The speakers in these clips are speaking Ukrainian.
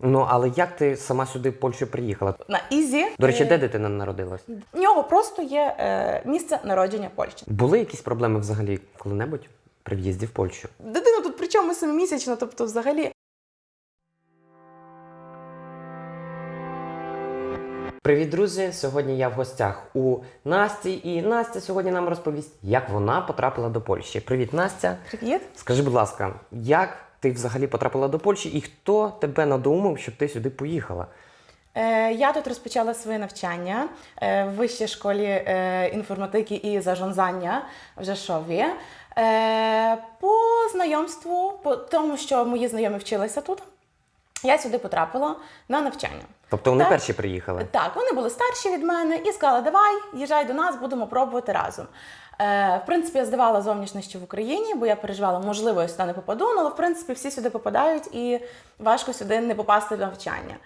Ну але як ти сама сюди в Польщу приїхала? На Ізі. До речі, Е, де дитина народилась? В нього просто є е, місце народження Польщі. Були якісь проблеми взагалі коли-небудь при в'їзді в Польщу? Дитина тут причому семимісячна, тобто взагалі. Привіт, друзі! Сьогодні я в гостях у Насті, і Настя сьогодні нам розповість, як вона потрапила до Польщі. Привіт, Настя! Привіт. Скажи, будь ласка, як ти взагалі потрапила до Польщі і хто тебе надумав, щоб ти сюди поїхала? Е, я тут розпочала своє навчання е, в вищій школі е, інформатики і зажонзання в Жешові. Е, по знайомству, по тому, що мої знайомі вчилися тут, я сюди потрапила на навчання. Тобто вони Так. перші приїхали? Так, вони були старші від мене і сказали, давай, їжджай до нас, будемо пробувати разом. Е, в принципі, я здавала зовнішнє ще в Україні, бо я переживала, можливо, я сюди не попаду, ну, але в принципі всі сюди попадають і важко сюди не попасти в навчання.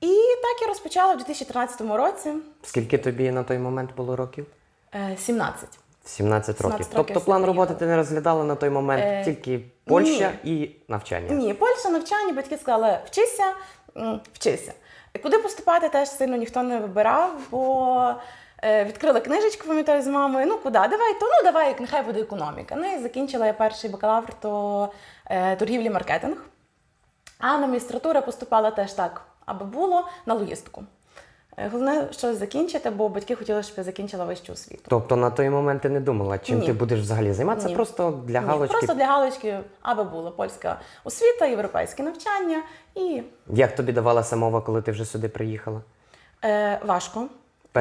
І так я розпочала в 2013 році Скільки тобі на той момент було років? е, 17. 17 років. 17 років тобто план роботи ти не розглядала на той момент Е, тільки Польща і навчання. Ні, Польща, навчання, батьки сказали, вчися, вчися. Куди поступати, теж сильно ніхто не вибирав, бо відкрила книжечку, пам'ятаю, з мамою. Ну куди? Давай, то ну давай, нехай буде економіка. Ну і закінчила я перший бакалавр, то е, торгівлі маркетинг. А на магістратуру поступала теж так, аби було на логістику. Е, Головне щось закінчити, бо батьки хотіли, щоб я закінчила вищу освіту. Тобто на той момент ти не думала, чим Ні. ти будеш взагалі займатися, Ні. просто для Ні, галочки. Просто для галочки, аби була польська освіта, європейське навчання і Як тобі давалася мова, коли ти вже сюди приїхала? Е, важко.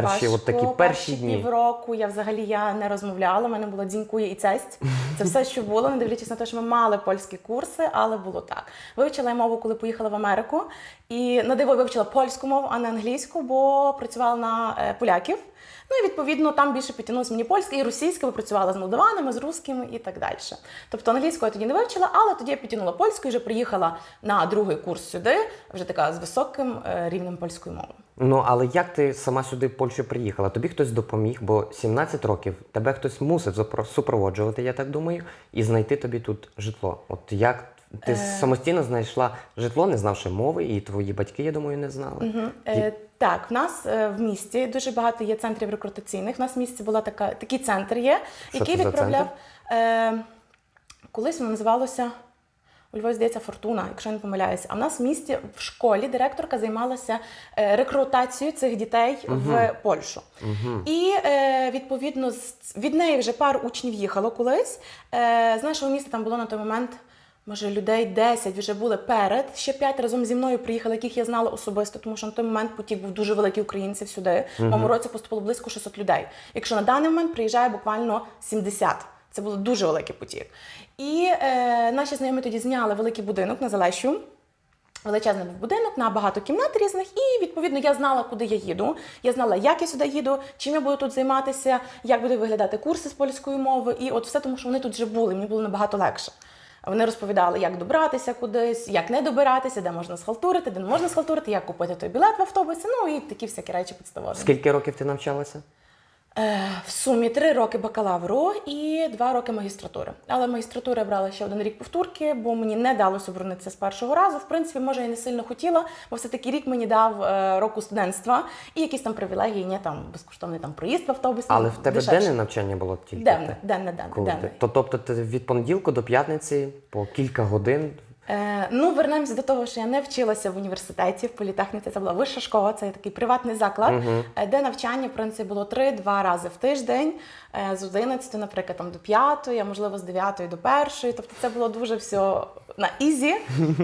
Перші от такі перші дні. півроку я взагалі я не розмовляла. У мене було dziękuję і cześć. Це все, що було, не дивлячись на те, що ми мали польські курси, але було так. Вивчила я мову, коли поїхала в Америку, і на диво вивчила польську мову, а не англійську, бо працювала на е, поляків. Ну і відповідно там більше підтягнулося мені польська і російська, бо працювала з молдаванами, з русскими і так далі. Тобто англійську я тоді не вивчила, але тоді я підтягнула польську і вже приїхала на другий курс сюди, вже така з високим е, рівнем польської мови. Ну але як ти сама сюди в Польщу приїхала? Тобі хтось допоміг, бо 17 років тебе хтось мусив супроводжувати, я так думаю, і знайти тобі тут житло. От як ти Е. самостійно знайшла житло, не знавши мови, і твої батьки, я думаю, не знали. Мгм. Е, так, в нас е, в місті дуже багато є центрів рекрутаційних. У нас в місті була така, такий центр є, Що який це за відправляв. Е, колись воно називалося. У Львові, здається, фортуна, якщо я не помиляюся. А в нас в місті в школі директорка займалася е, рекрутацією цих дітей в Польщу. Угу. І е, відповідно від неї вже пару учнів їхало колись. Е, з нашого міста там було на той момент. Може, людей 10 вже були перед. Ще 5 разом зі мною приїхали, яких я знала особисто, тому що на той момент потік був дуже великий українців сюди. В моєму році поступило близько 600 людей. Якщо на даний момент приїжджає буквально 70. Це було дуже великий потік. І е, наші знайомі тоді зняли великий будинок на Залещу. Величезний був будинок на багато кімнат різних, і відповідно я знала, куди я їду. Я знала, як я сюди їду, чим я буду тут займатися, як будуть виглядати курси з польської мови. І от все тому, що вони тут вже були, мені було набагато легше. Вони розповідали, як добратися кудись, як не добиратися, де можна схалтурити, де не можна схалтурити, як купити той білет в автобусі. Ну і такі всякі речі підставові. Скільки років ти навчалася? Е, в сумі три роки бакалавру і два роки магістратури. Але магістратуру я брала ще один рік повторки, бо мені не далося оборонитися з першого разу. В принципі, може, я не сильно хотіла, бо все-таки рік мені дав е, року студентства і якісь там привілегії, ні, там безкоштовний там проїзд в автобусі. Але в тебе дешевше. денне навчання було тільки? Денне, денне, денне, денне. То, тобто ти від понеділка до п'ятниці по кілька годин. Е, ну, вернемось до того, що я не вчилася в університеті, в політехніці. Це була вища школа, це такий приватний заклад, угу. де навчання, в принципі, було три-два рази в тиждень, е, з 11, наприклад, там, до 5, а можливо, з 9 до 1. Тобто це було дуже все на easy,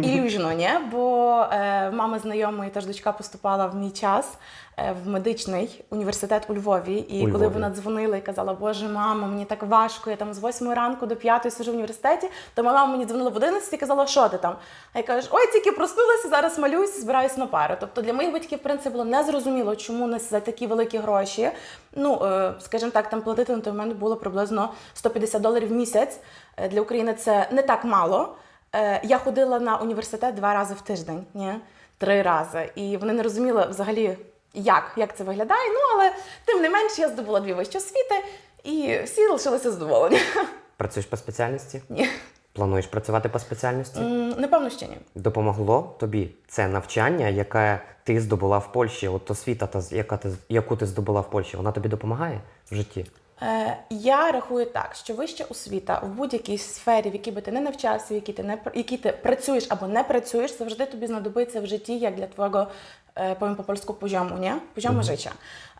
і luźno, ні? Бо е, в мами знайомої теж дочка поступала в мій час е, в медичний університет у Львові. І У коли Львові. вона дзвонила і казала, Боже, мамо, мені так важко, я там з 8 ранку до 5 сижу в університеті, то мама мені дзвонила в 11 і казала, що ти там? А я кажу, ой, тільки проснулася, зараз малююся, збираюся на пару. Тобто для моїх батьків, в принципі, було незрозуміло, чому нас за такі великі гроші. Ну, е, скажімо так, там платити на той момент було приблизно 150 доларів в місяць. Е, Для України це не так мало. Е, Я ходила на університет два рази в тиждень, ні? три рази. І вони не розуміли взагалі, як, як це виглядає. Ну, але тим не менш, я здобула дві вищі освіти, і всі лишилися задоволені. Працюєш по спеціальності? Ні. Плануєш працювати по спеціальності? М, М, Напевно, ще ні. Допомогло тобі це навчання, яке ти здобула в Польщі, от освіта, та, з- яка ти, з- яку ти здобула в Польщі, вона тобі допомагає в житті? Е, Я рахую так, що вища освіта в будь-якій сфері, в якій би ти не навчався, в якій ти не якій ти працюєш або не працюєш, завжди тобі знадобиться в житті як для твого повім powiem по польську позьому, ні? Позьому життя.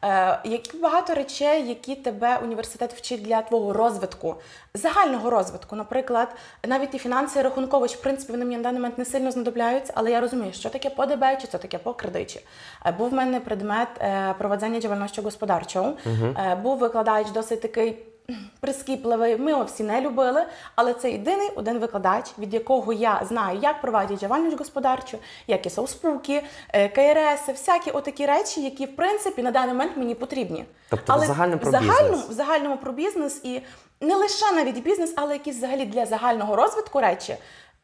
Е, Які багато речей, які тебе університет вчить для твого розвитку, загального розвитку. Наприклад, навіть і фінанси і рахункович, в принципі, вони мені на даний момент не сильно знадобляються, але я розумію, що таке по ДБ, чи це таке по кредиті. Е, Був в мене предмет е, проведення діяльності господарчого. угу. Був викладач досить такий прискіпливий. Ми його всі не любили, але це єдиний один викладач, від якого я знаю, як проводять діяльність господарчу, які спілки, е, КРС, всякі отакі речі, які в принципі на даний момент мені потрібні. Тобто в загальному про загальному, в загальному про бізнес і не лише навіть бізнес, але якісь взагалі для загального розвитку речі.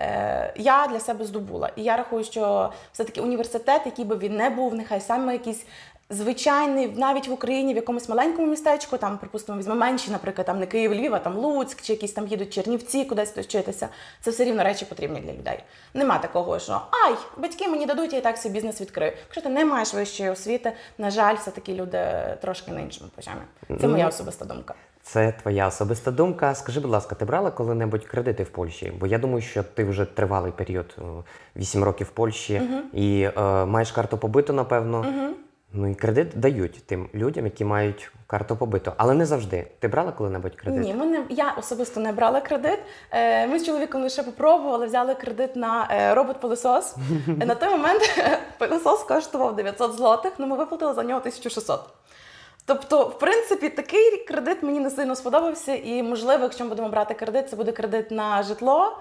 е, Я для себе здобула. І я рахую, що все-таки університет, який би він не був, нехай саме якийсь звичайний, навіть в Україні, в якомусь маленькому містечку, там, припустимо, візьме менші, наприклад, там не Київ, Львів, а там Луцьк, чи якісь там їдуть Чернівці, кудись то вчитися. Це все рівно речі потрібні для людей. Нема такого, що ай, батьки мені дадуть, я і так свій бізнес відкрию. Якщо ти не маєш вищої освіти, на жаль, все-таки люди трошки на іншому почамі. Це моя особиста думка. Це твоя особиста думка. Скажи, будь ласка, ти брала коли-небудь кредити в Польщі? Бо я думаю, що ти вже тривалий період, 8 років в Польщі, і е, маєш карту побиту, напевно. Ну і кредит дають тим людям, які мають карту побиту. Але не завжди. Ти брала коли-небудь кредит? Ні, ми не, я особисто не брала кредит. Е, Ми з чоловіком лише попробували, взяли кредит на е, робот-пилосос. Е, На той момент пилосос коштував 900 злотих, але ми виплатили за нього 1600. Тобто, в принципі, такий кредит мені не сильно сподобався, і можливо, якщо ми будемо брати кредит, це буде кредит на житло.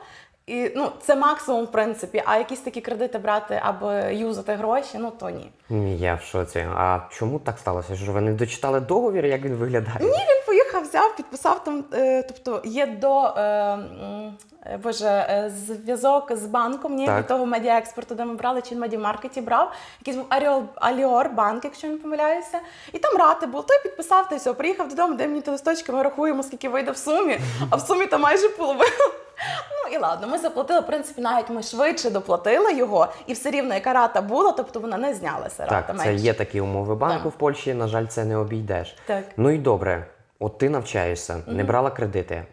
І ну, це максимум, в принципі. А якісь такі кредити брати або юзати гроші, ну то ні. Ні, я в шоці. А чому так сталося? Що ви не дочитали договір, як він виглядає? Ні, він поїхав, взяв, підписав там. Е, тобто є до е, е, боже, зв'язок з банком, ні, від того медіаекспорту, де ми брали, чи в медіамаркеті брав. Якийсь був Аріол, Аліор банк, якщо не помиляюся. І там рати був. Той підписав, та й все, приїхав додому, де мені ті листочки, ми рахуємо, скільки вийде в сумі, а в сумі там майже половина. Ну і ладно, ми заплатили, в принципі, навіть ми швидше доплатили його, і все рівно, яка рата була, тобто вона не знялася. рата Так, це менше. є такі умови банку Так. в Польщі. На жаль, це не обійдеш. Так. Ну і добре. От ти навчаєшся, не брала кредити.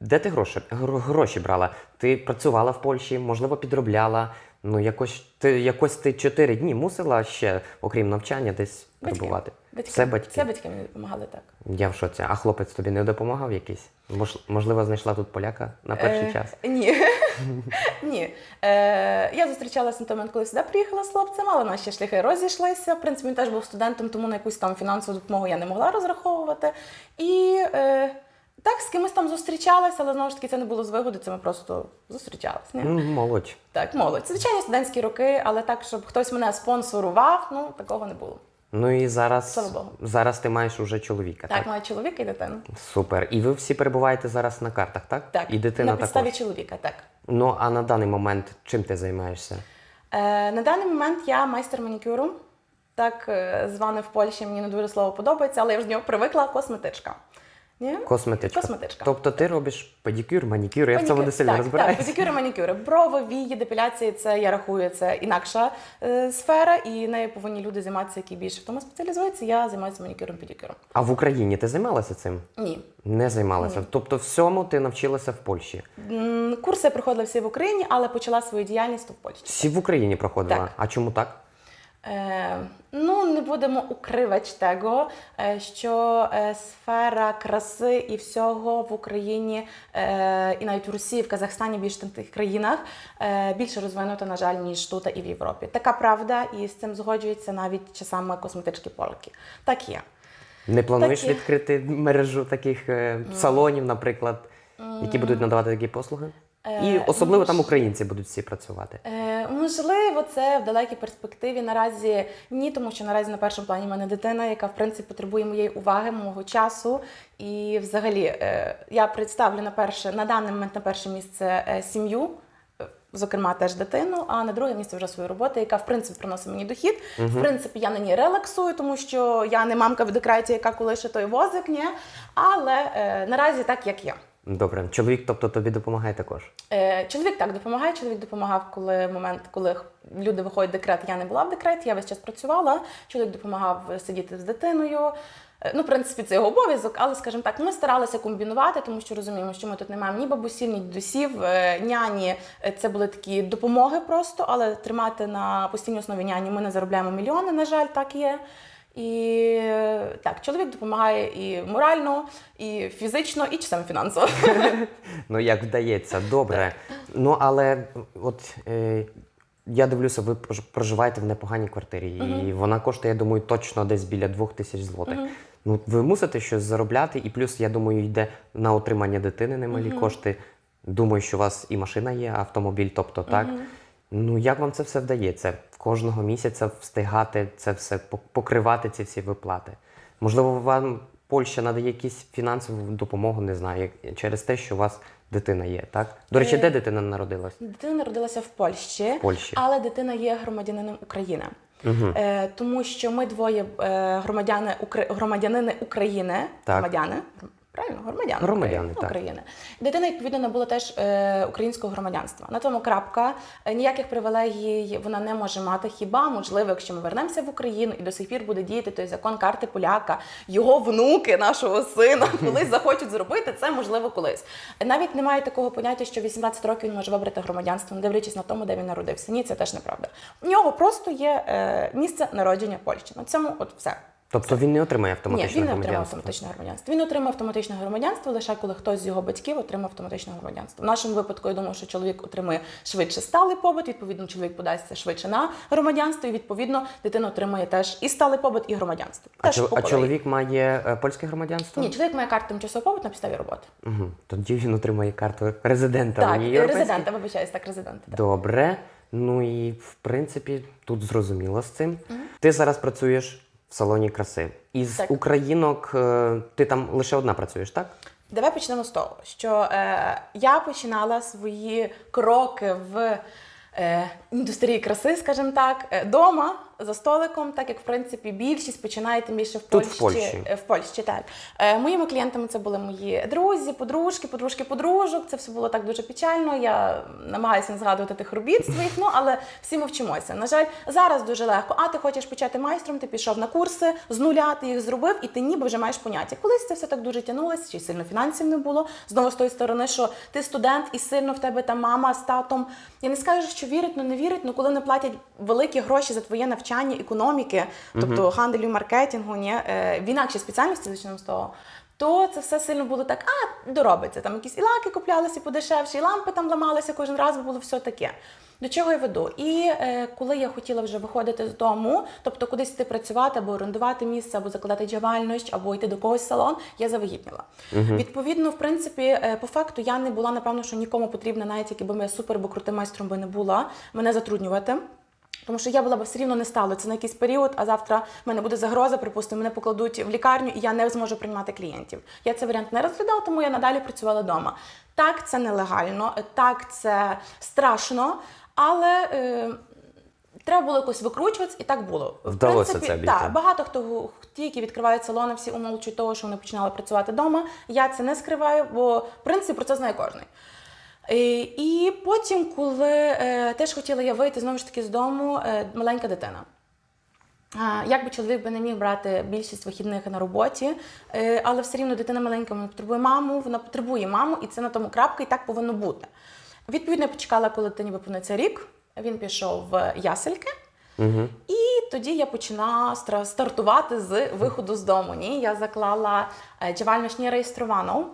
Де ти гроші, гро- гроші брала? Ти працювала в Польщі, можливо, підробляла. Ну, якось ти якось ти чотири дні мусила ще, окрім навчання, десь перебувати. Батьки. Все батьки. Все батьки мені допомагали так. Я в шоці. А хлопець тобі не допомагав якийсь? Мож, можливо, знайшла тут поляка на перший Е, час. Ні. ні. Е, я зустрічалася на той момент, коли сюди приїхала з хлопцем, але наші шляхи розійшлися. В принципі, він теж був студентом, тому на якусь там фінансову допомогу я не могла розраховувати. І е, так, з кимось там зустрічалася, але знову ж таки це не було з вигоди, це ми просто зустрічалися. Ні? Ну, молодь. Так, молодь. Це звичайні студентські роки, але так, щоб хтось мене спонсорував, ну такого не було. Ну і зараз, Слава Богу. зараз ти маєш уже чоловіка. Так, Так, маю чоловіка і дитину. Супер. І ви всі перебуваєте зараз на картах, так? Так, І дитина на підставі також. чоловіка, так. Ну а на даний момент чим ти займаєшся? Е, на даний момент я майстер манікюру. Так е, зване в Польщі, мені не дуже слово подобається, але я вже до нього привикла косметичка. Ні? Косметичка. Косметичка. Тобто ти робиш педикюр, манікюр, я в цьому не сильно розбираюся. Так, педикюри, манікюри. Брови, вії, депіляції це я рахую, це інакша е, сфера, і нею повинні люди займатися, які більше в тому спеціалізуються. Я займаюся манікюром, педикюром. А в Україні ти займалася цим? Ні. Не займалася. Тобто всьому ти навчилася в Польщі. М, Курси я проходила всі в Україні, але почала свою діяльність в Польщі. Всі в Україні проходила. Так. А чому так? Е, ну, не будемо укривати того, е, що е, сфера краси і всього в Україні, і навіть в Росії, в Казахстані, більш тих країнах більше розвинута, на жаль, ніж тут і в Європі. Така правда, і з цим згоджуються навіть часами косметички полки. Так є. Не плануєш Так є. відкрити мережу таких салонів, наприклад, які будуть надавати такі послуги? І Е, особливо ну, там українці будуть всі працювати. Е, можливо, це в далекій перспективі. Наразі ні, тому що наразі на першому плані в мене дитина, яка в принципі потребує моєї уваги, мого часу. І взагалі е, я представлю на перше на даний момент на перше місце е, сім'ю. Зокрема, теж дитину, а на друге місце вже свою роботу, яка в принципі приносить мені дохід. В принципі, я на ній релаксую, тому що я не мамка в декреті, яка колише той возик, ні. Але е, наразі так, як є. Добре. Чоловік, тобто тобі допомагає також. Е, Чоловік так допомагає. Чоловік допомагав, коли момент, коли люди виходять в декрет, я не була в декреті, я весь час працювала. Чоловік допомагав сидіти з дитиною. Е, Ну, в принципі, це його обов'язок, але, скажімо так, ми старалися комбінувати, тому що розуміємо, що ми тут не маємо ні бабусів, ні дідусів, е, няні. Е, Це були такі допомоги просто, але тримати на постійній основі няні ми не заробляємо мільйони, на жаль, так є. І так, чоловік допомагає і морально, і фізично, і часом фінансово. Ну, як вдається, добре. Ну, але от е, я дивлюся, ви прож- проживаєте в непоганій квартирі, і вона коштує, я думаю, точно десь біля двох тисяч злотих. Ну, ви мусите щось заробляти, і плюс, я думаю, йде на утримання дитини немалі кошти. Думаю, що у вас і машина є, автомобіль, тобто так. Ну, як вам це все вдається? Кожного місяця встигати це все, пок- покривати ці всі виплати? Можливо, вам Польща надає якусь фінансову допомогу, не знаю, через те, що у вас дитина є, так? До речі, Е, де дитина народилась? Дитина народилася в Польщі, В Польщі. але дитина є громадянином України. Е, тому що ми двоє е, громадяни Укра- громадянини України. Так. Громадяни. Правильно, громадяни, Громадяни, України. так. України. Дитина, відповідно, набула теж е, українського громадянства. На тому крапка. Е, ніяких привілегій вона не може мати. Хіба, можливо, якщо ми вернемося в Україну і до сих пір буде діяти той закон карти поляка, його внуки, нашого сина, колись захочуть зробити, це можливо колись. Навіть немає такого поняття, що 18 років він може вибрати громадянство, не дивлячись на тому, де він народився. Ні, це теж неправда. У нього просто є е, місце народження Польщі. На цьому от все. Тобто він не отримає Ні, автоматичне він не отримав громадянство? автоматичне громадянство. Він отримав автоматичне громадянство лише коли хтось з його батьків отримав автоматичне громадянство. В нашому випадку я думаю, що чоловік отримує швидше сталий побут. Відповідно, чоловік подасться швидше на громадянство, і відповідно дитина отримує теж і сталий побут, і громадянство. А, Теж чол- а чоловік має е, польське громадянство? Ні, чоловік має карту тимчасового побуту на підставі роботи. Угу. Тоді він отримає карту резидента Так, Унії Європейської. резидента, вибачаюсь, так, резидента. так. Добре. Ну і в принципі тут зрозуміло з цим. Ти зараз працюєш в салоні краси. Із Так. українок е, ти там лише одна працюєш, так? Давай почнемо з того, що е, я починала свої кроки в е, індустрії краси, скажімо так, е, дома за столиком, так як в принципі більшість починає тим більше в Тут, Польщі. в Польщі. е, В Польщі, так. Е, моїми клієнтами це були мої друзі, подружки, подружки, подружок. Це все було так дуже печально. Я намагаюся не згадувати тих робіт своїх, ну але всі ми вчимося. На жаль, зараз дуже легко. А ти хочеш почати майстром, ти пішов на курси з нуля, ти їх зробив, і ти ніби вже маєш поняття. Колись це все так дуже тягнулося, чи сильно фінансів не було. Знову з тої сторони, що ти студент і сильно в тебе там мама з татом. Я не скажу, що вірить, ну не вірить, ну коли не платять великі гроші за твоє навчання економіки, тобто ганделю, маркетингу, ні, е, в інакшій спеціальності почнемо з того. То це все сильно було так, а доробиться. Там якісь і лаки куплялися подешевші, і лампи там ламалися кожен раз, бо було все таке. До чого я веду? І е, коли я хотіла вже виходити з дому, тобто кудись йти працювати або орендувати місце, або закладати діяльність, або йти до когось в салон, я завагітніла. Відповідно, в принципі, е, по факту я не була, напевно, що нікому потрібна, навіть якби я супер або крутим майстром би не була, мене затруднювати. Тому що я була б все рівно не стало. Це на якийсь період, а завтра в мене буде загроза, припустимо, мене покладуть в лікарню, і я не зможу приймати клієнтів. Я цей варіант не розглядала, тому я надалі працювала вдома. Так, це нелегально, так, це страшно, але. Е, Треба було якось викручуватися, і так було. В Вдалося принципі, це обійти. Так, багато хто ті, які відкривають салони, всі умовчують того, що вони починали працювати вдома. Я це не скриваю, бо в принципі про це знає кожен. Е, І потім, коли е, теж хотіла я вийти знову ж таки з дому, е, маленька дитина. Як би чоловік би не міг брати більшість вихідних на роботі, але все рівно дитина маленька вона потребує маму, вона потребує маму, і це на тому крапка, і так повинно бути. Відповідно, я почекала, коли дитині виповниться рік. Він пішов в ясельки. Угу. І тоді я почала стра- стартувати з виходу з дому. Ні, я заклала діяльність нереєстровану.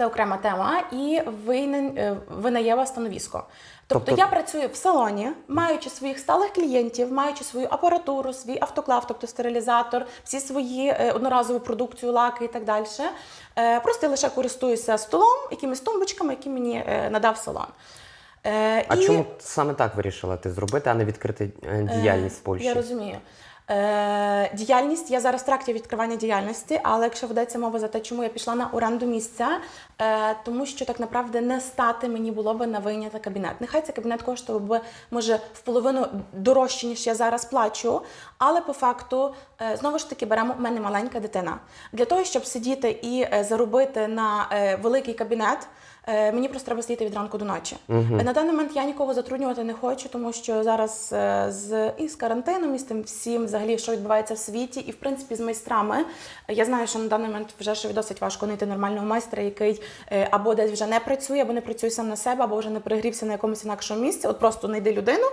Це окрема тема, і винен- е, винайєва становісько. Тобто, Тобто- я працюю в салоні, маючи своїх сталих клієнтів, маючи свою апаратуру, свій автоклав, тобто стерилізатор, всі свої е, одноразову продукцію, лаки і так далі. Е, Просто я лише користуюся столом, якимись тумбочками, які мені е, надав салон. Е, А і- чому саме так вирішила ти зробити, а не відкрити е, діяльність в Польщі? я розумію. Е, діяльність я зараз в тракті відкривання діяльності, але якщо ведеться мова за те, чому я пішла на оренду місця, е, тому що так направду не стати мені було би на вийняти кабінет. Нехай цей кабінет коштував би може в половину дорожче, ніж я зараз плачу. Але по факту е, знову ж таки беремо у мене маленька дитина. Для того, щоб сидіти і заробити на великий кабінет. Е, Мені просто треба сидіти від ранку до ночі. Е, На даний момент я нікого затруднювати не хочу, тому що зараз е, з і з карантином, і з тим всім, взагалі, що відбувається в світі, і в принципі з майстрами. е, Я знаю, що на даний момент вже ще досить важко знайти нормального майстра, який е, або десь вже не працює, або не працює сам на себе, або вже не перегрівся на якомусь інакшому місці. От просто знайди людину.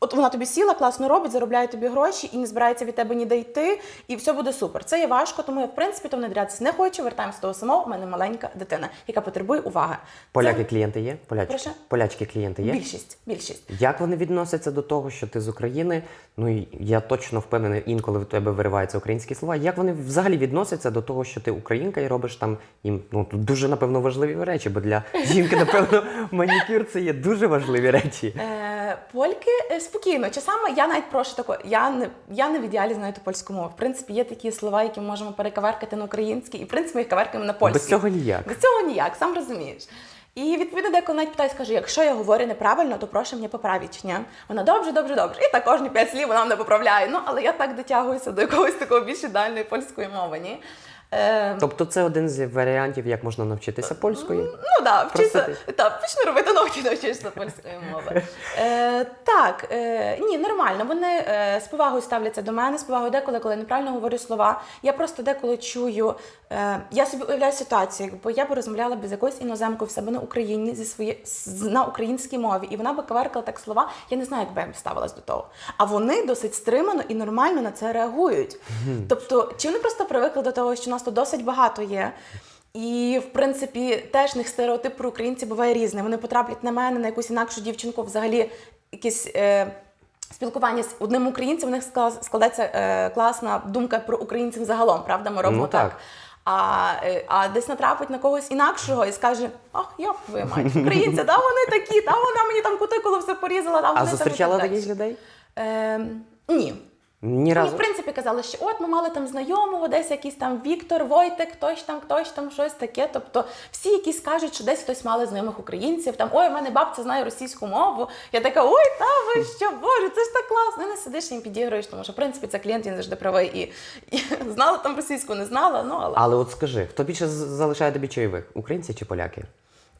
От вона тобі сіла, класно робить, заробляє тобі гроші і не збирається від тебе ніде йти, і все буде супер. Це є важко, тому я в принципі то внедрятися не хочу. Вертаємося до того самого. У мене маленька дитина, яка потребує уваги. Поляки клієнти є? Полячки? Прошу? Полячки клієнти є? більшість. Більшість. Як вони відносяться до того, що ти з України? Ну я точно впевнений, інколи в тебе вириваються українські слова. Як вони взагалі відносяться до того, що ти українка і робиш там їм ну тут дуже напевно важливі речі, бо для жінки, напевно, манікюр це є дуже важливі речі. Е, польки е, спокійно. Часами я навіть прошу тако, я не я не в ідеалі знаю ту польську мову. В принципі, є такі слова, які ми можемо перекаверкати на український, і в принципі ми їх каверкаємо на польський. Без цього ніяк. Без цього ніяк, сам розумієш. І відповідно, деколи навіть питаю, скаже, якщо я говорю неправильно, то прошу мене поправити. Ні? Вона добре, добре, добре. І так кожні п'ять слів вона мене поправляє. Ну, але я так дотягуюся до якогось такого більш ідеальної польської мови. Ні? Е, Тобто це один з варіантів, як можна навчитися польської. Ну да, вчися, Просто так, почни робити ногті, навчишся польської мови. Е, так, е, ні, нормально. Вони е, з повагою ставляться до мене, з повагою деколи, коли я неправильно говорю слова. Я просто деколи чую. Е, я собі уявляю ситуацію, якби я б розмовляла б з якоюсь іноземкою в себе на Україні зі своє, з- на українській мові, і вона би каверкала так слова. Я не знаю, як би я б ставилась до того. А вони досить стримано і нормально на це реагують. Тобто, чи вони просто привикли до того, що нас тут досить багато є. І в принципі теж в них стереотип про українців буває різний. Вони потраплять на мене, на якусь інакшу дівчинку, взагалі якісь. Е, Спілкування з одним українцем у них склад- складеться е, класна думка про українців загалом, правда? Ми робимо Ну, так. так. А, е, а десь натрапить на когось інакшого і скаже: Ах, я твою мать, українці, да вони такі, та вона мені там кутикулу все порізала, та вони А зустрічала так таких людей? Е, ні. Ні Мені, разу. в принципі, казали, що от ми мали там знайомого, десь якийсь там Віктор, Войтек, хтось там, хтось там, щось таке. Тобто всі якісь кажуть, що десь хтось мали знайомих українців. Там ой, у мене бабця знає російську мову. Я така, ой, та ви що, боже, це ж так класно. І не сидиш їм підігруєш, тому що в принципі це клієнт він завжди правий і, і знала там російську, не знала. Ну але Але от скажи, хто більше залишає тобі чайових? Українці чи поляки?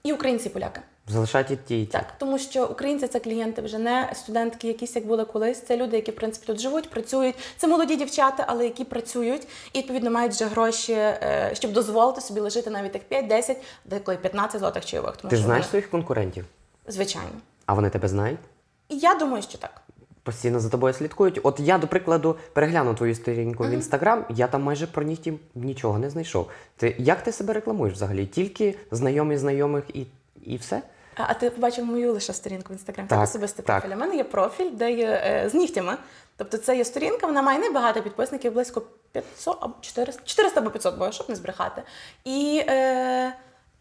І українці, і поляки. Залишають ті, і ті. Так, тому що українці це клієнти вже не студентки, якісь як були колись. Це люди, які в принципі тут живуть, працюють. Це молоді дівчата, але які працюють і відповідно мають вже гроші, е, щоб дозволити собі лежати навіть так 5-10, деколи 15 злотих чайових. Тому Ти що знаєш вони- своїх конкурентів? звичайно. А вони тебе знають? Я думаю, що так. Постійно за тобою слідкують. От я, до прикладу, переглянув твою сторінку в інстаграм, я там майже про них ті- нічого не знайшов. Ти як ти себе рекламуєш взагалі? Тільки знайомі знайомих і, і все? А а ти побачив мою лише сторінку в інстаграм. Так, Це особистий так. профіль. У мене є профіль, де є е, з нігтями. Тобто це є сторінка, вона має небагато підписників, близько 500 або 400, 400 або 500, бо щоб не збрехати. І е,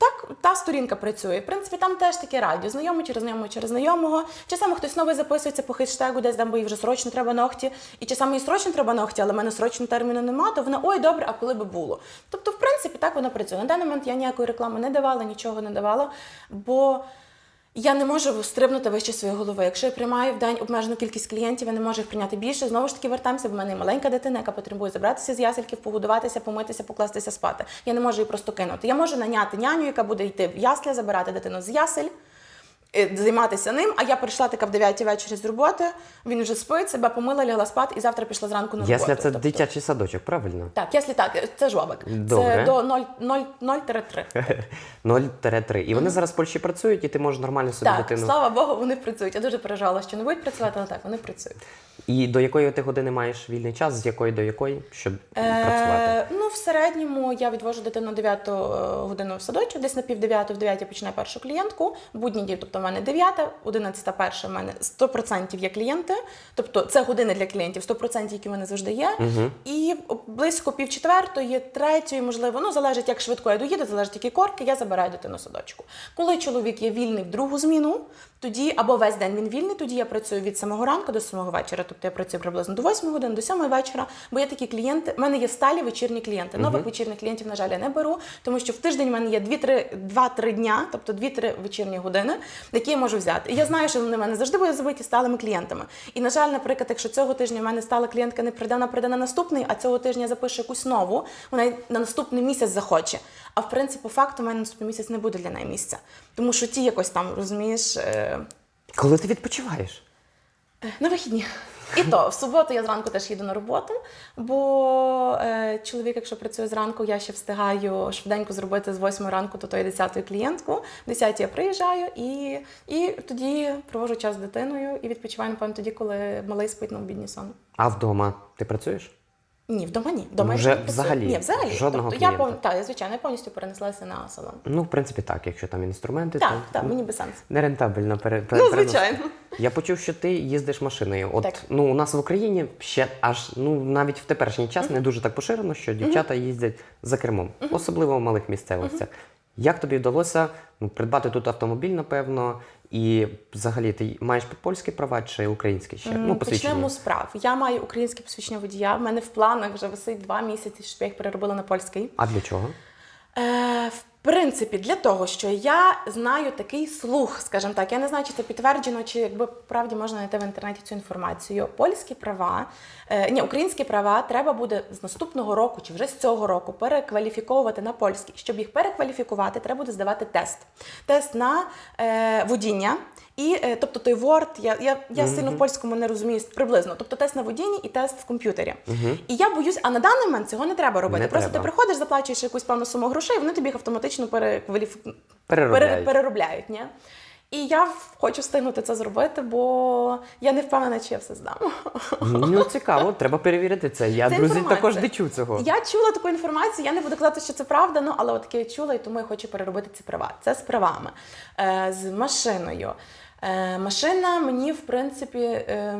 так, та сторінка працює. В принципі, там теж таке радіо. Знайомий через знайомого через знайомого. Часами хтось новий записується по хештегу, десь там, бо їй вже срочно треба ногті. І часами їй срочно треба ногті, але в мене срочно терміну нема, то вона ой, добре, а коли би було. Тобто, в принципі, так воно працює. На даний момент я ніякої реклами не давала, нічого не давала, бо. Я не можу стрибнути вище своєї голови. Якщо я приймаю в день обмежену кількість клієнтів, я не можу їх прийняти більше. Знову ж таки вертаємося, бо в мене є маленька дитина, яка потребує забратися з ясельків, погодуватися, помитися, покластися спати. Я не можу її просто кинути. Я можу наняти няню, яка буде йти в ясля, забирати дитину з ясель. Е, Займатися ним, а я прийшла така в 9 вечора з роботи, він вже спить, себе помила, лягла спати і завтра пішла зранку на роботу. Ясля це Тобто- дитячий садочок, правильно? Так, яслі так, це жлобик. Добре. Це до 0,0-3. 0-3. І вони зараз в Польщі працюють, і ти можеш нормально собі Так, дитину. слава Богу, вони працюють. Я дуже переживала, що не будуть працювати, але так, вони працюють. І до якої ти години маєш вільний час, з якої до якої, щоб працювати? Е, ну, в середньому я відвожу дитину 9 годину в садочок, десь на пів 9 в 9 починаю першу клієнтку. Будні дні, тобто мене 9, 11 перша, в мене 100% є клієнти. Тобто це години для клієнтів, 100%, які в мене завжди є. І близько пів четвертої, третьої, можливо, ну залежить, як швидко я доїду, залежить, які корки, я забираю дитину садочку. Коли чоловік є вільний в другу зміну, Тоді або весь день він вільний, тоді я працюю від самого ранку до самого вечора. Тобто я працюю приблизно до 8 години, до 7 вечора. Бо є такі клієнти. У мене є сталі вечірні клієнти. Нових вечірніх клієнтів, на жаль, я не беру, тому що в тиждень в мене є 2-3 дня, тобто 2-3 вечірні години, які я можу взяти. І я знаю, що вони в мене завжди будуть забиті сталими клієнтами. І на жаль, наприклад, якщо цього тижня в мене стала клієнтка не прийде, вона прийде на наступний, а цього тижня я запишу якусь нову, вона на наступний місяць захоче. А в принципі, по факту, в мене наступний місяць не буде для неї місця. Тому що ті якось там, розумієш. е, Коли ти відпочиваєш? на вихідні. І то в суботу я зранку теж їду на роботу, бо е, чоловік, якщо працює зранку, я ще встигаю швиденько зробити з 8 ранку до тої 10 клієнтку. В 10 я приїжджаю і, і тоді проводжу час з дитиною і відпочиваю, напевно, тоді, коли малий спить на обідній сон. А вдома ти працюєш? Ні, вдома ні. Вдома я Вже працюю. взагалі? Ні, взагалі. Жодного тобто, я клієнта? пов... так, я, звичайно, я повністю перенеслася на салон. Ну, в принципі, так, якщо там інструменти, Так, то так, ну, мені без сенсу. нерентабельно пере, пере- Ну, переносити. звичайно. Я почув, що ти їздиш машиною. От Так. ну у нас в Україні ще аж ну навіть в теперішній час не дуже так поширено, що дівчата їздять за кермом, особливо в малих місцевостях. Як тобі вдалося ну, придбати тут автомобіль, напевно, і взагалі ти маєш польські права чи українські ще? Ну, посвідчення. Почнемо з прав. Я маю українське посвідчення водія. В мене в планах вже висить два місяці, щоб я їх переробила на польський. А для чого? Е, в принципі, для того, що я знаю такий слух, скажімо так, я не знаю, чи це підтверджено, чи якби правді можна знайти в інтернеті цю інформацію. Польські права, е, ні, українські права треба буде з наступного року чи вже з цього року перекваліфіковувати на польські. Щоб їх перекваліфікувати, треба буде здавати тест. Тест на е, водіння. І е, тобто той Word, я, я, я сильно в польському не розумію приблизно. Тобто тест на водінні і тест в комп'ютері. І я боюсь, а на даний момент цього не треба робити. Не Просто треба. ти приходиш, заплачуєш якусь певну суму грошей, вони тобі їх автоматично перекваліф... Переробляють. переробляють. Ні? І я хочу встигнути це зробити, бо я не впевнена, чи я все здам. Ну цікаво, треба перевірити це. Я Це друзі інформація. також не чув цього. Я чула таку інформацію, я не буду казати, що це правда, ну але от таке чула, і тому я хочу переробити ці права. Це з правами. Е, з машиною. Е, машина мені, в принципі. Е,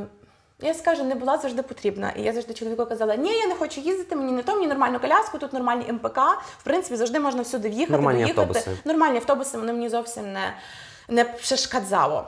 я скажу, не була завжди потрібна. І я завжди чоловіку казала, ні, я не хочу їздити, мені не то, мені нормальну коляску, тут нормальні МПК. В принципі, завжди можна всюди в'їхати, Нормальні доїхати. автобуси. Нормальні автобуси, вони мені зовсім не, не przeszkadzało.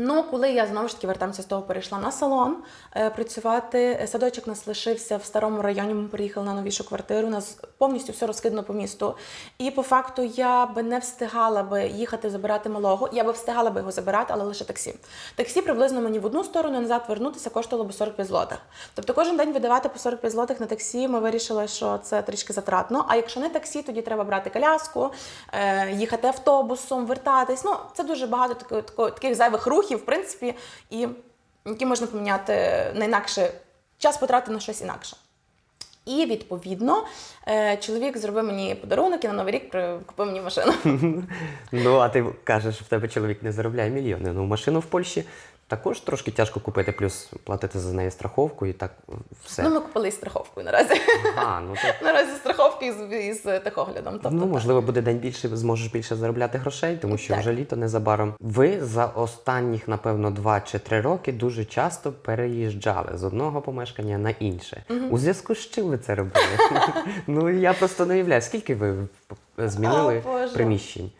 Ну, коли я знову ж таки вертаємося з того, перейшла на салон е, працювати. Садочок нас лишився в старому районі. Ми переїхали на новішу квартиру. У нас повністю все розкидано по місту. І по факту я би не встигала би їхати забирати малого. Я би встигала би його забирати, але лише таксі. Таксі приблизно мені в одну сторону назад вернутися коштувало би 45 злотих. Тобто кожен день видавати по 45 злотих на таксі. Ми вирішили, що це трішки затратно. А якщо не таксі, тоді треба брати коляску, е, їхати автобусом, вертатись. Ну це дуже багато такої, таких зайвих рухів, в принципі, і які можна поміняти на інакше час потратити на щось інакше. І відповідно е, чоловік зробив мені подарунок і на новий рік купив мені машину. Ну, а ти кажеш, що в тебе чоловік не заробляє мільйони. Ну, машину в Польщі також трошки тяжко купити, плюс платити за неї страховку і так все. Ну ми купили із страховкою наразі. А, ну то. Наразі страховки із, із техоглядом. Тобто, Ну, так. можливо, буде день більше, зможеш більше заробляти грошей, тому що Так. вже літо незабаром. Ви за останніх, напевно, два чи три роки дуже часто переїжджали з одного помешкання на інше. У зв'язку з чим ви це робили? ну я просто не уявляю, скільки ви змінили О, приміщень.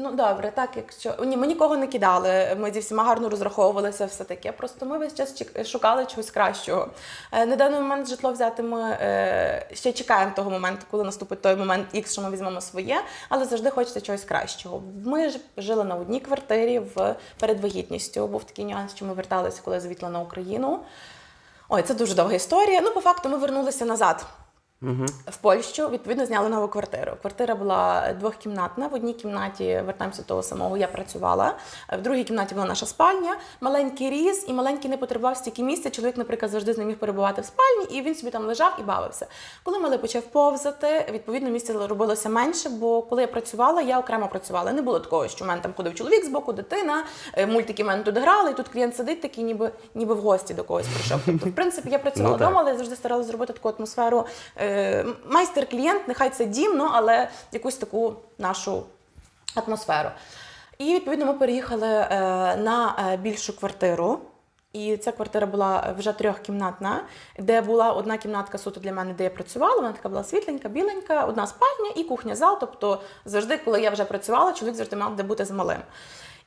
Ну добре, так якщо ні, ми нікого не кидали. Ми зі всіма гарно розраховувалися, все таке. Просто ми весь час шукали чогось кращого. Е, На даний момент житло взяти ми е, ще чекаємо того моменту, коли наступить той момент X, що ми візьмемо своє, але завжди хочеться чогось кращого. Ми ж жили на одній квартирі в перед вагітністю. Був такий нюанс, що ми верталися, коли звітла на Україну. Ой, це дуже довга історія. Ну, по факту, ми вернулися назад. В Польщу відповідно зняли нову квартиру. Квартира була двохкімнатна. В одній кімнаті вертаємося до того самого. Я працювала. В другій кімнаті була наша спальня, маленький різ, і маленький не потребував стільки місця. Чоловік, наприклад, завжди з ним міг перебувати в спальні, і він собі там лежав і бавився. Коли малий почав повзати, відповідно місця робилося менше. Бо коли я працювала, я окремо працювала. Не було такого, що в мене там ходив чоловік з боку, дитина, е, мультики в мене тут грали, і тут клієнт сидить такий, ніби ніби в гості до когось прийшов. Тобто, в принципі, я працювала Ну, вдома, але завжди старалася зробити таку атмосферу. Е, майстер-клієнт, нехай це дім, ну, але якусь таку нашу атмосферу. І відповідно ми переїхали е, на е, більшу квартиру. І ця квартира була вже трьохкімнатна, де була одна кімнатка суто для мене, де я працювала. Вона така була світленька, біленька, одна спальня і кухня-зал. Тобто завжди, коли я вже працювала, чоловік завжди мав де бути з малим.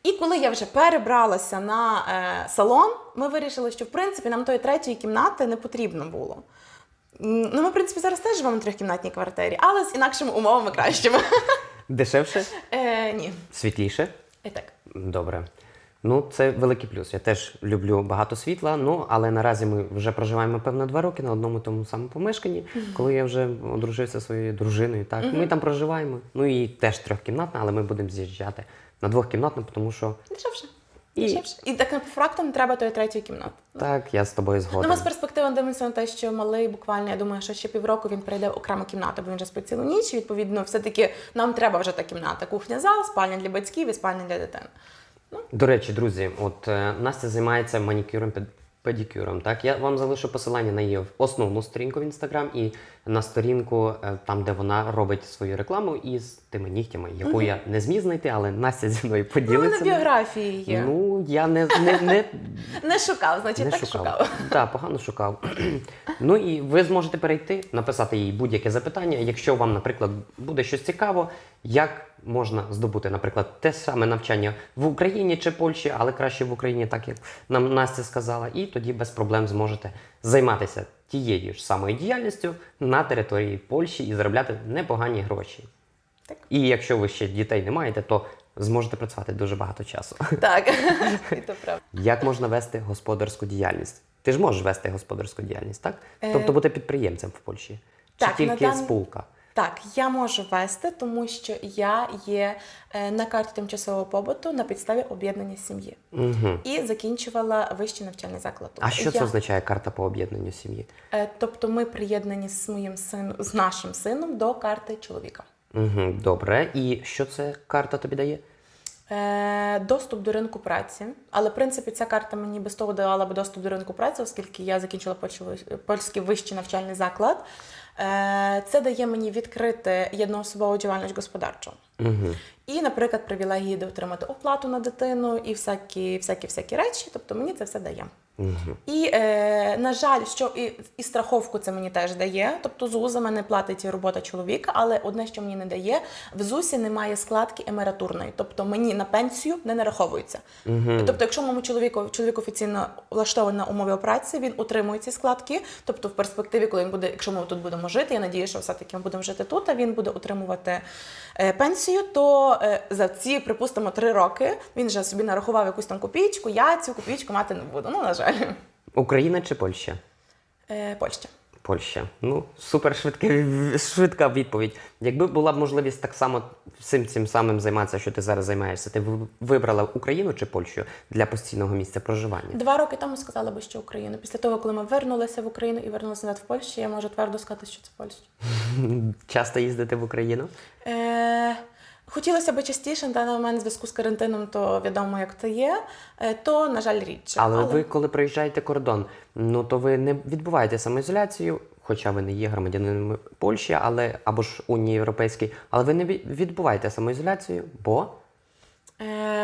І коли я вже перебралася на е, салон, ми вирішили, що в принципі нам тої третьої кімнати не потрібно було. Ну, ми, в принципі, зараз теж живемо в трьохкімнатній квартирі, але з інакшими умовами кращими. Дешевше, Е, ні. світліше. І так. Добре. Ну, це великий плюс. Я теж люблю багато світла, ну але наразі ми вже проживаємо певно два роки на одному тому самому помешканні. Коли я вже одружився зі своєю дружиною, так ми там проживаємо. Ну і теж трьохкімнатна, але ми будемо з'їжджати на двохкімнатну, тому що Дешевше. І-. І так по факту не треба тої третьої кімнати. так, я з тобою Ну, ми з перспективи дивимося на те, що малий буквально, я думаю, що ще півроку він перейде в окрему кімнату, бо він вже спить цілу ніч. І, відповідно, все-таки нам треба вже та кімната. Кухня, зал, спальня для батьків і спальня для дитини. До речі, друзі, от е, Настя займається манікюром пед- педикюром. Так, я вам залишу посилання на її основну сторінку в інстаграм і на сторінку, е, там, де вона робить свою рекламу із тими нігтями, яку я не зміг знайти, але Настя зі мною Ну, на поділиться. біографії є. Ну, я не, не, не, Не шукав, значить, не так шукав. шукав. Так, погано шукав. ну і ви зможете перейти, написати їй будь-яке запитання. Якщо вам, наприклад, буде щось цікаво, як можна здобути, наприклад, те саме навчання в Україні чи Польщі, але краще в Україні, так як нам Настя сказала, і тоді без проблем зможете займатися тією ж самою діяльністю на території Польщі і заробляти непогані гроші. Так. І якщо ви ще дітей не маєте, то зможете працювати дуже багато часу. Так, і то правда. Як можна вести господарську діяльність? Ти ж можеш вести господарську діяльність, так? Е, Тобто бути підприємцем в Польщі. Чи так, тільки дан- спулка? Так, я можу вести, тому що я є е, на карті тимчасового побуту на підставі об'єднання сім'ї Угу. і закінчувала вищий навчальний заклад. А що я, це означає карта по об'єднанню сім'ї? Е, Тобто ми приєднані з моїм сином, з нашим сином до карти чоловіка. Угу, добре. І що це карта тобі дає? Е, Доступ до ринку праці, але в принципі ця карта мені без того давала би доступ до ринку праці, оскільки я закінчила польський вищий навчальний заклад. Е, Це дає мені відкрити єдноособову діяльність господарчу. Угу. І, наприклад, привілегії де отримати оплату на дитину і всякі, всякі, всякі речі. Тобто мені це все дає. Угу. І, е, на жаль, що і, і страховку це мені теж дає. Тобто ЗУ за мене платить робота чоловіка, але одне, що мені не дає, в ЗУСі немає складки емературної. Тобто мені на пенсію не нараховується. Угу. Тобто, якщо моєму чоловіку чоловік офіційно влаштований на умові праці, він отримує ці складки. Тобто, в перспективі, коли він буде, якщо ми тут будемо жити, я надію, що все-таки ми будемо жити тут, а він буде отримувати е, пенсію, то е, за ці, припустимо, три роки він вже собі нарахував якусь там копійку, я цю копійку мати не буду. Ну, на жаль, Україна чи Польща? е, Польща. Польща. Ну, супер швидка, швидка відповідь. Якби була б можливість так само всім цим самим займатися, що ти зараз займаєшся, ти б вибрала Україну чи Польщу для постійного місця проживання? Два роки тому сказала би, що Україну. Після того, коли ми вернулися в Україну і вернулися назад в Польщу, я можу твердо сказати, що це Польща. Часто їздити в Україну? Е, хотілося б частіше, на даний момент в зв'язку з карантином, то відомо, як це є, е, то, на жаль, рідше. Але, ви, коли проїжджаєте кордон, ну то ви не відбуваєте самоізоляцію, хоча ви не є громадянином Польщі, але або ж Унії Європейській, але ви не відбуваєте самоізоляцію, бо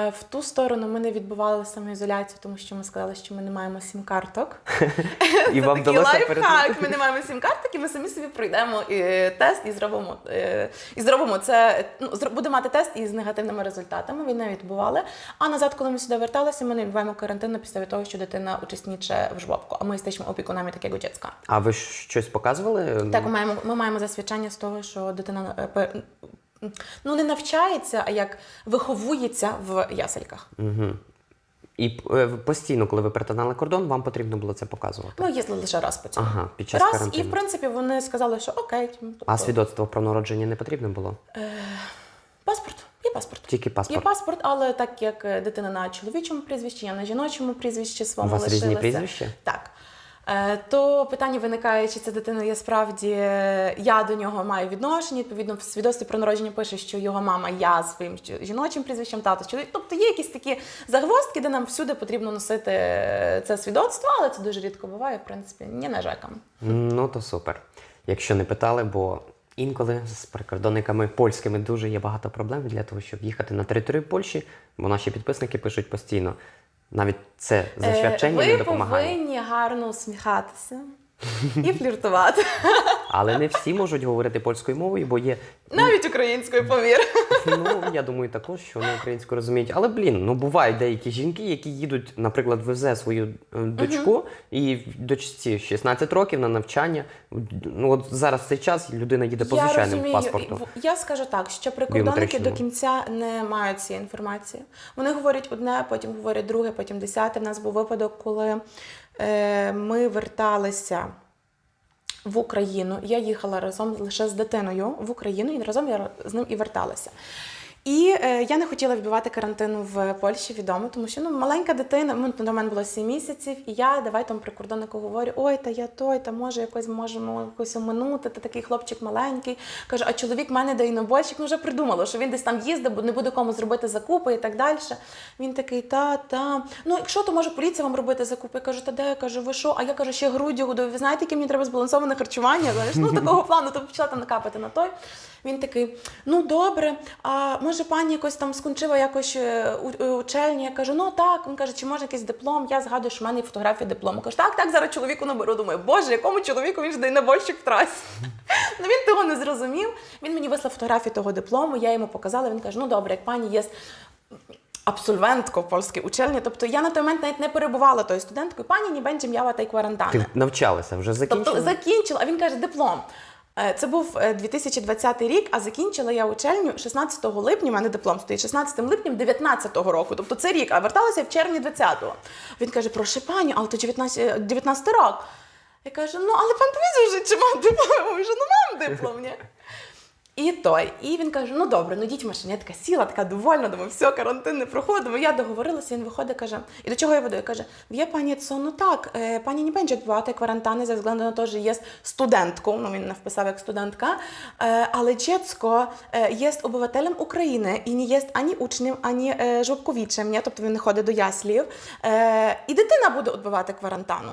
в ту сторону ми не відбували самоізоляцію, тому що ми сказали, що ми не маємо сім-карток. і вам Такий лайфхак. Ми не маємо сім-карток, і ми самі собі пройдемо е, тест і зробимо, е, і зробимо це. Ну, будемо мати тест із негативними результатами. Він не відбували. А назад, коли ми сюди верталися, ми не відбуваємо карантин на підставі того, що дитина учасніче в жвобку, а ми jesteśmy опікунами такого dziecka. А ви щось показували? Так, ми маємо, ми маємо засвідчення з того, що дитина е, ну, не навчається, а як виховується в ясельках. Угу. І е, постійно, коли ви перетинали кордон, вам потрібно було це показувати. Ми їздили лише раз по цьому. Ага, під час раз, і в принципі вони сказали, що окей. ну, А тобто, свідоцтво про народження не потрібно було? е, паспорт, є паспорт. Тільки паспорт. Є паспорт. але так як е, дитина на чоловічому прізвищі, я на жіночому прізвищі У своєму вас лишилася. різні прізвища? Так. Е, То питання виникає, чи ця дитина є справді е, я до нього маю відношення. Відповідно, в свідоцтві про народження пише, що його мама я своїм жіночим прізвищем, тато чоловік. Тобто є якісь такі загвоздки, де нам всюди потрібно носити е, це свідоцтво, але це дуже рідко буває, в принципі, не нажекам. Ну то супер. Якщо не питали, бо інколи з прикордонниками польськими дуже є багато проблем для того, щоб їхати на територію Польщі, бо наші підписники пишуть постійно. Навіть це Е, не Ви повинні гарно усміхатися. І фліртувати. Але не всі можуть говорити польською мовою, бо є Навіть українською, повір. Ну, я думаю, також, що вони українську розуміють. Але блін, ну бувають деякі жінки, які їдуть, наприклад, везе свою е, дочку, і дочці 16 років на навчання. Ну от зараз цей час людина їде по Я звичайному розумію. паспорту. В- Я скажу так, що прикордонники Біометричному. до кінця не мають цієї інформації. Вони говорять одне, потім говорять друге, потім десяте. У нас був випадок, коли ми верталися. В Україну я їхала разом лише з дитиною в Україну, і разом я з ним і верталася. І е, я не хотіла відбувати карантину в Польщі відомо, тому що ну маленька дитина, до мене було 7 місяців, і я давай там прикордоннику говорю: ой, та я той, та може якось можемо якось оминути, та такий хлопчик маленький. Каже, а чоловік в мене дайнобойщик, ну вже придумало, що він десь там їздив, бо не буде кому зробити закупи і так далі. Він такий, та, та. Ну, якщо то може поліція вам робити закупи. Я кажу, та де? Я кажу, ви що? А я кажу, ще груддю годую. Ви знаєте, яке мені треба збалансоване харчування? Знаєш, ну такого плану, то почала там накапати на той. Він такий, ну добре, а може пані якось там скончила якось е, у- учельні? Я кажу, ну так. Він каже, чи може якийсь диплом? Я згадую, що в мене є фотографія диплому. Кажу, так, так, зараз чоловіку наберу. Думаю, боже, якому чоловіку він ж дайнобольщик в трасі. Ну він того не зрозумів. Він мені вислав фотографію того диплому, я йому показала. Він каже, ну добре, як пані є абсолвентко в польській учельні. Тобто я на той момент навіть не перебувала тою студенткою. Пані ні та й кварантана. Ти навчалася, вже закінчила? Тобто закінчила, а він каже, диплом. Е, Це був е, 2020 рік, а закінчила я учельню 16 липня. У мене диплом стоїть 16 липня 19 року. Тобто це рік, а верталася в червні 20-го. Він каже: прошу пані, але то 19, е, 19 рік. Я кажу, ну але пан повізує, чи мав диплом? Я кажу, ну мам диплом, ні. І той. І він каже: ну добре, ну йдіть в. Я така сіла, така довольна, думаю, все, карантин не проходимо. Я договорилася, він виходить, каже, і до чого я веду? Я каже, wie пані co, ну так, е, пані не będzie odbywatej kwarantanny ze względu na to, że jest studentką, ну він вписав як студентка, е, але dziecko е, jest obywatelem України і не є ані учнем, ані жлобковічем, тобто він не ходить до яслів. І дитина буде відбивати кварантану.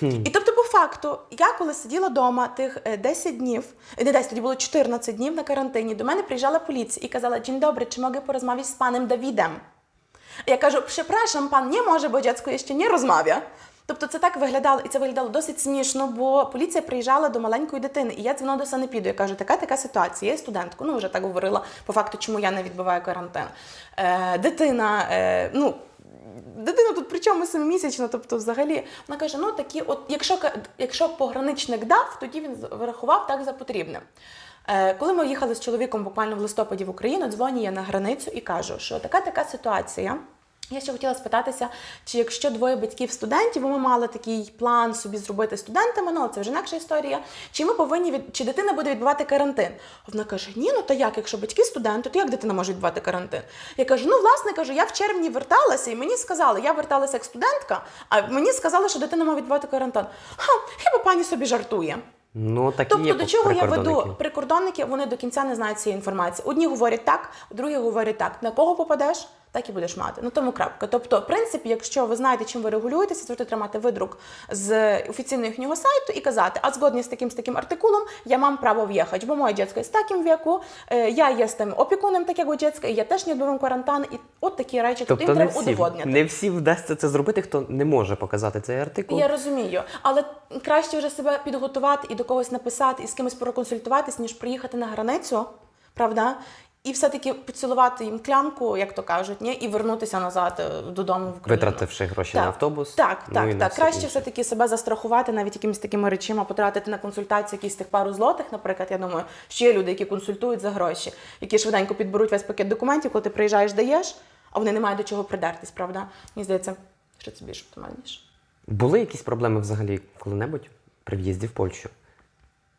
І тобто, по факту, я коли сиділа вдома тих е, 10 днів, е, не 10, тоді було 14 днів на карантині, до мене приїжджала поліція і казала: Dzień dobry, чи mogę porozmawiać з паnem Давідем? Я кажу, przepraszam, пан не може, бо дядько ще не розмовляє. Тобто це так виглядало, і це виглядало досить смішно, бо поліція приїжджала до маленької дитини, і я дзвонила до санепіду. Я кажу, така така ситуація, є студентку. Ну вже так говорила по факту, чому я не відбуваю карантин. Е, дитина, е, ну дитина тут при чому семимісячна, тобто взагалі вона каже: ну такі, от якщо якщо пограничник дав, тоді він врахував так за потрібне. Е, Коли ми їхали з чоловіком буквально в листопаді в Україну, дзвоню я на границю і кажу, що така така ситуація. Я ще хотіла спитатися, чи якщо двоє батьків студентів, бо ми мали такий план собі зробити студентами, ну але це вже інакша історія. Чи ми повинні від чи дитина буде відбувати карантин? А Вона каже: Ні, ну та як, якщо батьки студенти, то як дитина може відбувати карантин? Я кажу: ну власне кажу, я в червні верталася, і мені сказали, я верталася як студентка, а мені сказали, що дитина має відбувати карантин. Ха, хіба пані собі жартує? Ну, так Тобто є до чого я веду? Прикордонники вони до кінця не знають цієї інформації. Одні говорять так, другі говорять так. На кого попадеш, так і будеш мати. Ну тому крапка. Тобто, в принципі, якщо ви знаєте, чим ви регулюєтеся, завжди тримати видрук з офіційного їхнього сайту і казати, а згодні з таким з таким артикулом я мам право в'їхати, бо моє дитя з таким віку, е, я є з тим опікуном такого дитя, і я теж не відбувам карантин, і от такі речі. Тобто, Тобто не треба всі, удоводняти. не всі вдасться це зробити, хто не може показати цей артикул. Я розумію, але краще вже себе підготувати і до когось написати, і з кимось проконсультуватись, ніж приїхати на границю, правда? І все-таки поцілувати їм клямку, як то кажуть, ні? і вернутися назад е, додому в Україну. Витративши гроші на автобус. Так, ну так, так. Краще інше. все-таки себе застрахувати навіть якимись такими речима, потратити на консультацію якісь тих пару злотих, наприклад. Я думаю, що є люди, які консультують за гроші, які швиденько підберуть весь пакет документів, коли ти приїжджаєш, даєш, а вони не мають до чого придертись, правда? Мені здається, що це більш оптимальніше. Були якісь проблеми взагалі коли-небудь при в'їзді в Польщу?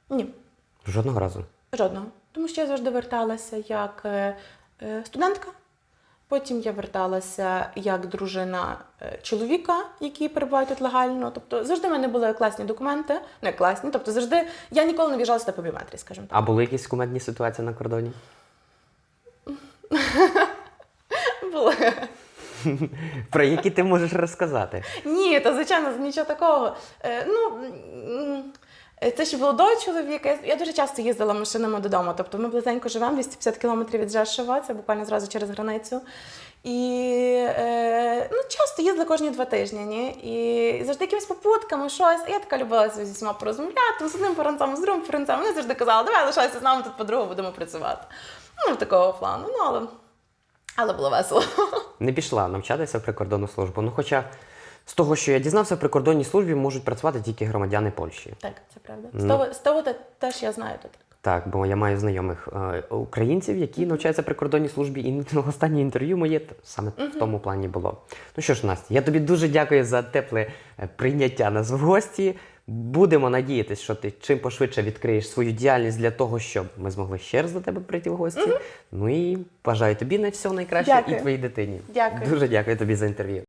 Ні. Жодного разу. Жодного. Тому що я завжди верталася як е, е, студентка. Потім я верталася як дружина е, чоловіка, який перебуває тут легально. Тобто завжди в мене були класні документи, не класні. Тобто завжди я ніколи не в'їжджала сюди по біометрії, скажімо так. А були якісь кумедні ситуації на кордоні? Були. Про які ти можеш розказати? Ні, то звичайно нічого такого. Ну, Це ще було до чоловіка. Я- дуже часто їздила машинами додому. Тобто ми близенько живемо, 250 кілометрів від Жешова, це буквально зразу через границю. І е, ну, часто їздила кожні два тижні. Ні? І завжди якимись попутками, щось. Я така любила зі всіма порозмовляти, з одним паранцем, з другим паранцем. Вони завжди казали, давай лишайся з нами тут подругу, будемо працювати. Ну, такого плану. Ну, але, але було весело. Не пішла навчатися в прикордонну службу. Ну, хоча з того, що я дізнався, в прикордонній службі можуть працювати тільки громадяни Польщі. Так, це правда. Ну. З того, з того те- теж я знаю то так. Бо я маю знайомих е, українців, які навчаються в прикордонній службі, і ну, останнє інтерв'ю моє т- саме в тому плані було. Ну що ж, Настя, я тобі дуже дякую за тепле е, прийняття нас в гості. Будемо надіятися, що ти чим пошвидше відкриєш свою діяльність для того, щоб ми змогли ще раз до тебе прийти в гості. Ну і бажаю тобі на все найкраще Дякую. і твоїй дитині. Дякую. Дуже дякую тобі за інтерв'ю.